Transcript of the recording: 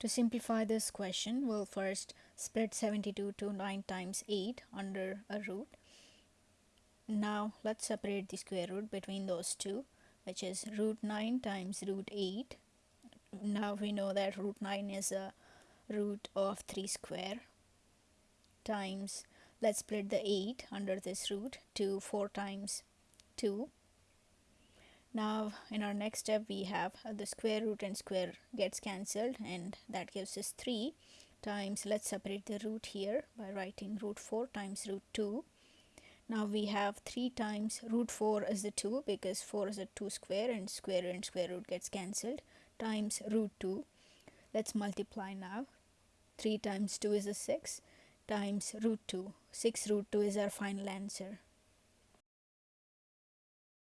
To simplify this question, we'll first split 72 to 9 times 8 under a root. Now let's separate the square root between those two, which is root 9 times root 8. Now we know that root 9 is a root of 3 square times, let's split the 8 under this root to 4 times 2 now in our next step we have uh, the square root and square gets cancelled and that gives us 3 times let's separate the root here by writing root 4 times root 2 now we have 3 times root 4 is the 2 because 4 is a 2 square and square and square root gets cancelled times root 2 let's multiply now. 3 times 2 is a 6 times root 2 6 root 2 is our final answer